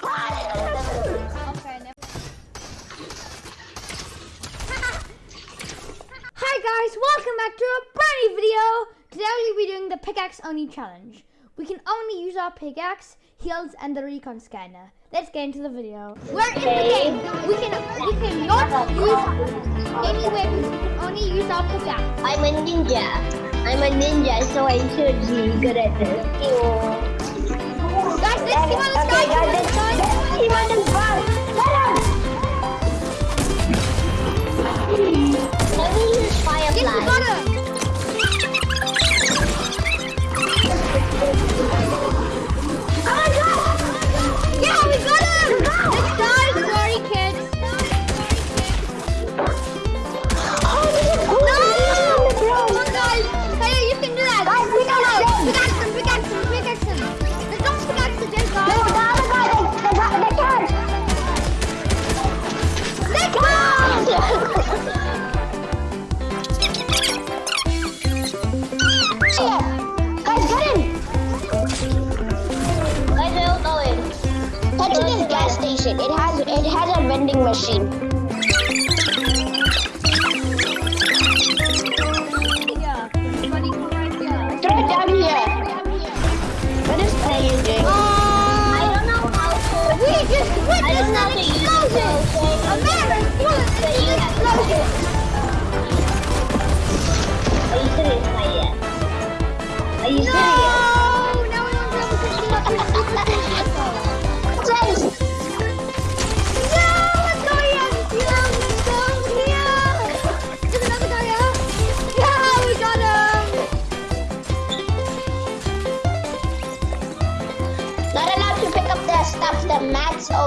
Okay, Hi guys, welcome back to a brand new video. Today we'll be doing the pickaxe only challenge. We can only use our pickaxe, heals, and the recon scanner. Let's get into the video. We're in the game. We can we cannot use any weapons. We can only use our pickaxe. I'm a ninja. I'm a ninja, so I should be good at this. Guys, station. It has it has a vending machine.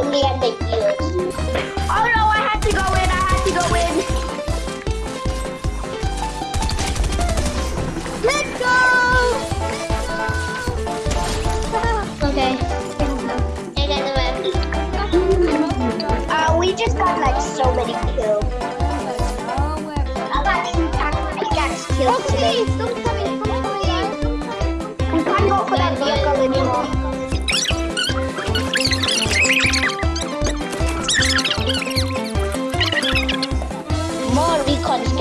Mats only and the heals.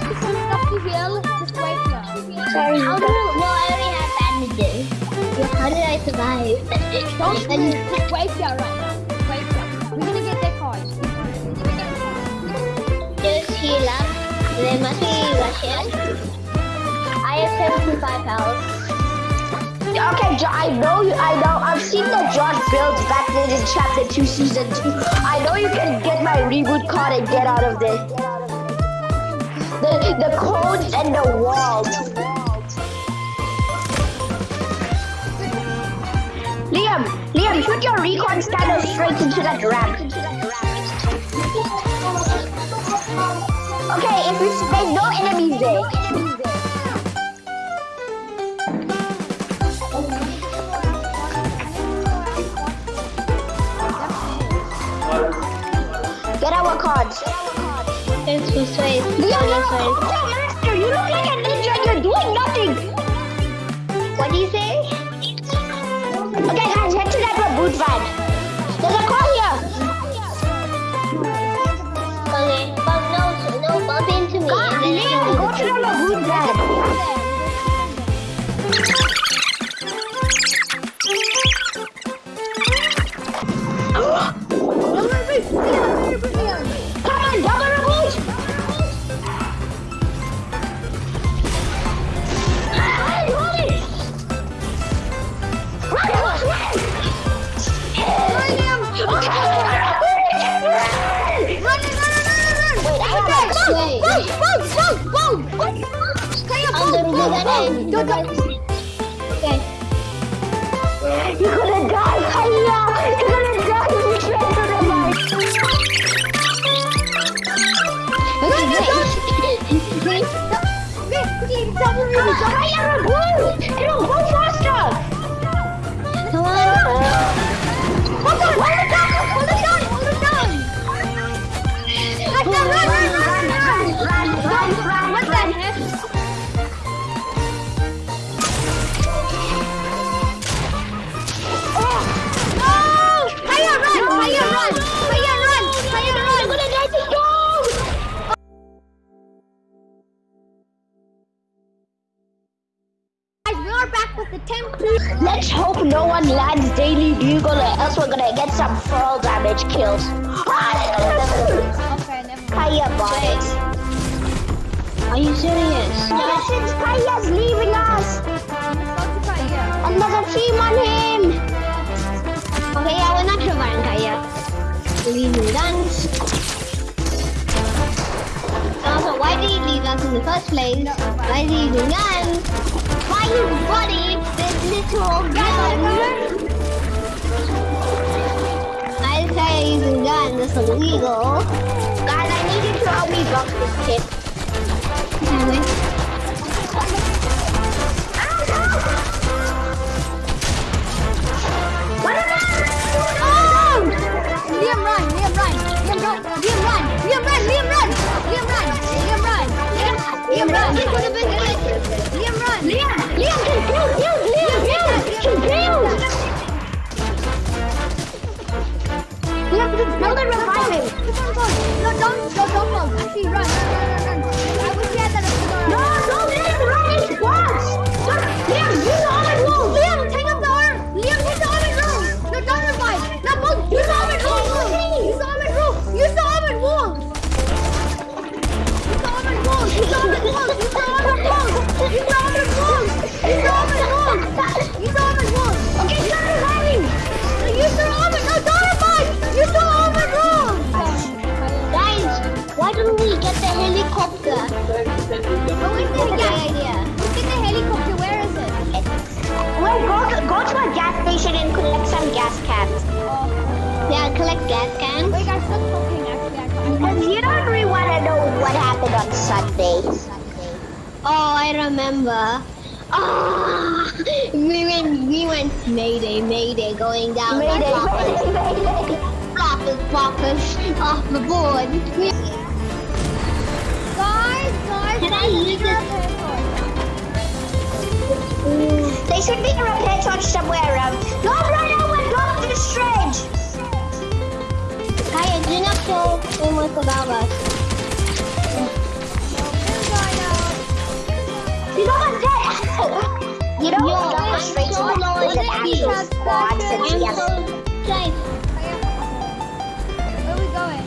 Liam, I'll you some stuff to heal, just wait here. Sorry. How do well, I already have bandages. How did I survive? Don't just wait here right now. Just wait here. We're gonna get that card. We're gonna get that card. Just heal up. There must be Russian. I have 75 health. Okay, Jo- I know you. I know. I've seen the Josh builds back then in Chapter Two, Season Two. I know you can get my reboot card and get out of there. The the codes and the walls. Liam, Liam, shoot your recon scanner straight into that ramp. Okay, if there's no enemies there. For saying. Liam, you're master. You look like a ninja and you're doing nothing. What do you say? Okay, guys, head to that boot van. There's a car here. Okay, bump no, no, bump into me. God, Liam, go to the boot van. die! Don't! Okay. You're gonna die! Hiya! You're gonna die! if You should gonna die! You're gonna die! Wait, wait, wait! Double me! One lands daily bugle or else we're gonna get some fall damage kills. Okay, never mind. Kaya boys. Are you serious? Yes, it's Kaya's leaving us. Let's go to Kaya. And there's a team on him. Okay, yeah, we're not reviving Kaya. Leaving guns. Also, why did he leave us in the first place? Why is he using guns? Why you buddy? This little gun. I say using guns is illegal. Guys, I need you to help me block this kid. Revive him. Keep on going. No, don't, no, don't run, run. I wish on Sunday. Oh, I remember. Ah, we went, we went Mayday, Mayday, going down. Mayday, Mayday, Mayday. Floppers, floppers, off the board. We- Guys, guys, Can I use it? They should be a repair torch somewhere around. Don't run over, don't do strange. Kaya, do not kill almost above us. You don't Yo, jump us straight to the with an actual squad since yes. Where are we going?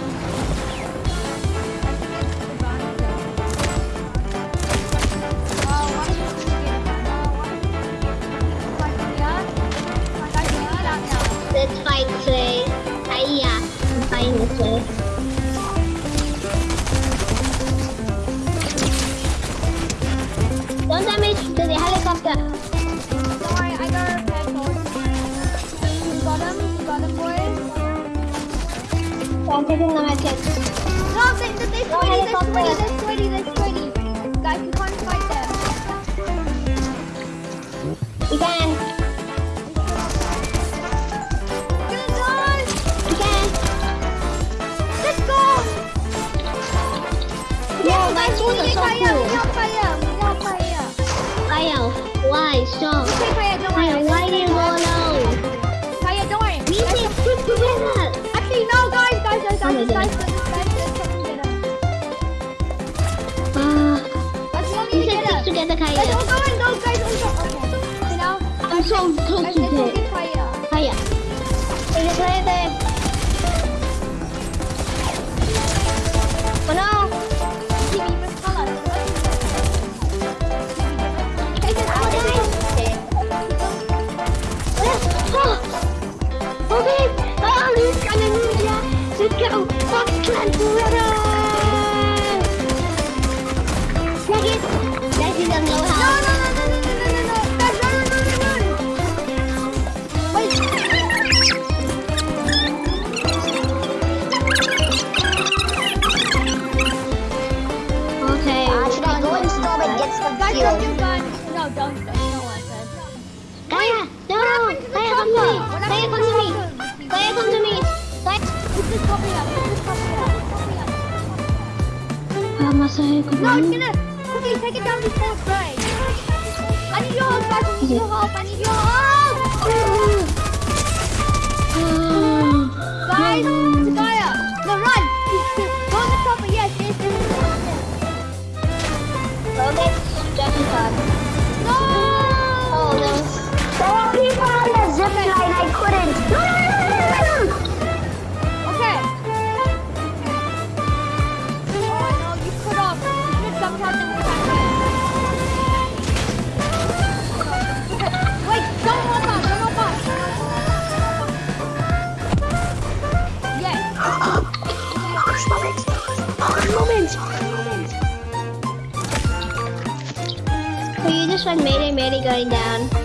Let's fight, Clay. I I'm finding Clay. I'm taking the. No, they're sweaty, they're sweaty, they're sweaty, they're sweaty. Guys, you can't fight them. You can. Can. Let's go! Yeah, no, guys, we need fire, we we why so? this side, this side, there's something better. Uh, together, Kaya. Guys, don't go guys. Okay. So now, I'm so close to it. Kaya. Kaya. Is it right there? Oh no! Oh! Some don't. No, don't, don't, no. Kaya. No. the Kaya, come to me. Kaya, come to me. Kaya, come to me. Kaya. Up, up. Ah, No, it's gonna quickly take it down before. I need your help. I need your help. I need your help. Ah. Guys, one made it, made it going down.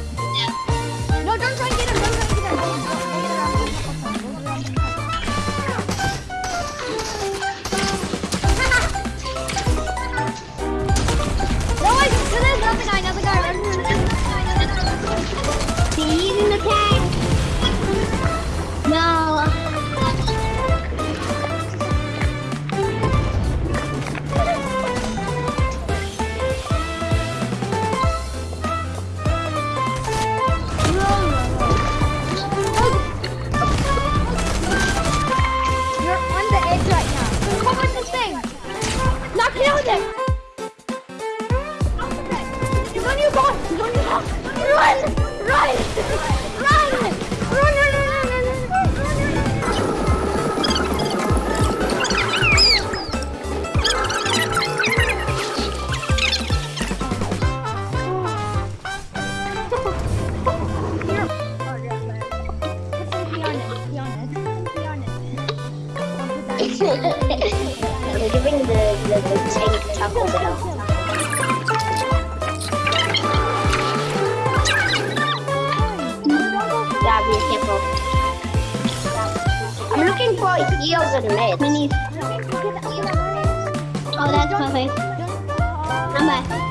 We're giving the, the, the tank chocolate out. Yeah, be careful. I'm looking for heals and meds. Oh, that's perfect. back.